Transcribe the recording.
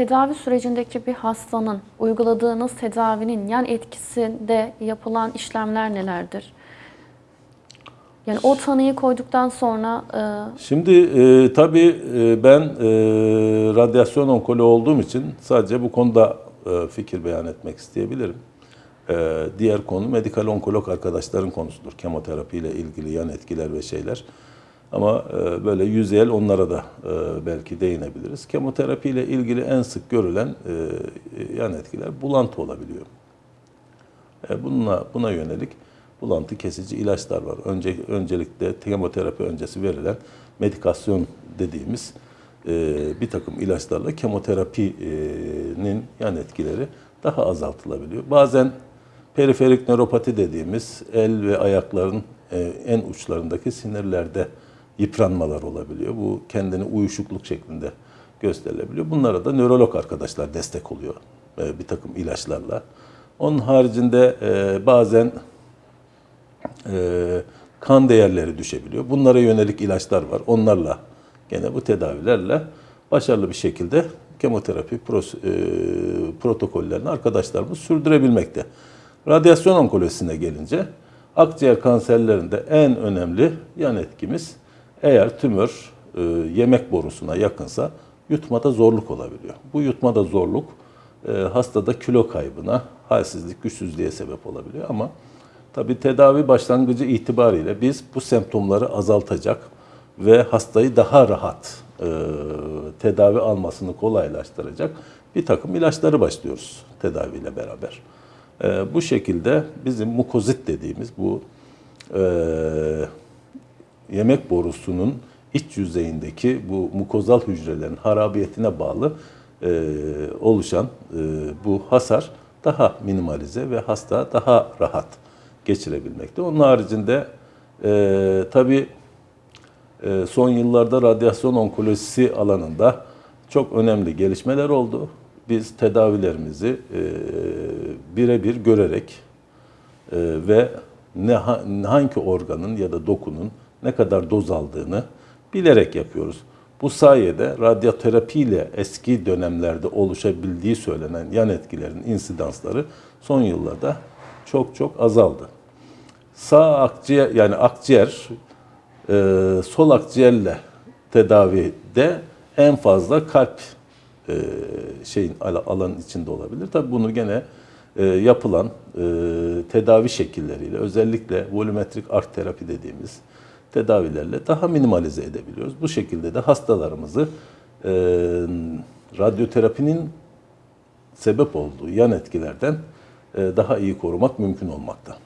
tedavi sürecindeki bir hastanın uyguladığınız tedavinin yan etkisinde yapılan işlemler nelerdir? Yani o tanıyı koyduktan sonra e, Şimdi e, tabii e, ben e, radyasyon onkoloğu olduğum için sadece bu konuda e, fikir beyan etmek isteyebilirim. E, diğer konu medikal onkolog arkadaşların konusudur. Kemoterapi ile ilgili yan etkiler ve şeyler. Ama e, böyle yüzeyel onlara da e, belki değinebiliriz. Kemoterapi ile ilgili en sık görülen e, yan etkiler bulantı olabiliyor. Bununla, buna yönelik bulantı kesici ilaçlar var. Önce, öncelikle kemoterapi öncesi verilen medikasyon dediğimiz bir takım ilaçlarla kemoterapinin yan etkileri daha azaltılabiliyor. Bazen periferik nöropati dediğimiz el ve ayakların en uçlarındaki sinirlerde yıpranmalar olabiliyor. Bu kendini uyuşukluk şeklinde gösterilebiliyor. Bunlara da nörolog arkadaşlar destek oluyor e, bir takım ilaçlarla. Onun haricinde e, bazen e, kan değerleri düşebiliyor. Bunlara yönelik ilaçlar var. Onlarla gene bu tedavilerle başarılı bir şekilde kemoterapi pros, e, protokollerini arkadaşlarımız sürdürebilmekte. Radyasyon onkolojisine gelince akciğer kanserlerinde en önemli yan etkimiz eğer tümör e, yemek borusuna yakınsa yutmada zorluk olabiliyor. Bu yutmada zorluk e, hastada kilo kaybına, halsizlik, güçsüzlüğe sebep olabiliyor ama tabi tedavi başlangıcı itibariyle biz bu semptomları azaltacak ve hastayı daha rahat e, tedavi almasını kolaylaştıracak bir takım ilaçları başlıyoruz tedaviyle beraber. E, bu şekilde bizim mukozit dediğimiz bu e, yemek borusunun iç yüzeyindeki bu mukozal hücrelerin harabiyetine bağlı e, oluşan e, bu hasar daha minimalize ve hasta daha rahat geçirebilmekte. Onun haricinde e, tabii e, son yıllarda radyasyon onkolojisi alanında çok önemli gelişmeler oldu. Biz tedavilerimizi e, birebir görerek e, ve ne ha- hangi organın ya da dokunun ne kadar doz aldığını bilerek yapıyoruz. Bu sayede radyoterapi ile eski dönemlerde oluşabildiği söylenen yan etkilerin insidansları son yıllarda çok çok azaldı. Sağ akciğer yani akciğer e, sol akciğerle tedavide en fazla kalp e, şeyin al- alanın içinde olabilir. Tabii bunu gene e, yapılan e, tedavi şekilleriyle özellikle volümetrik ark terapi dediğimiz tedavilerle daha minimalize edebiliyoruz. Bu şekilde de hastalarımızı e, radyoterapinin sebep olduğu yan etkilerden e, daha iyi korumak mümkün olmakta.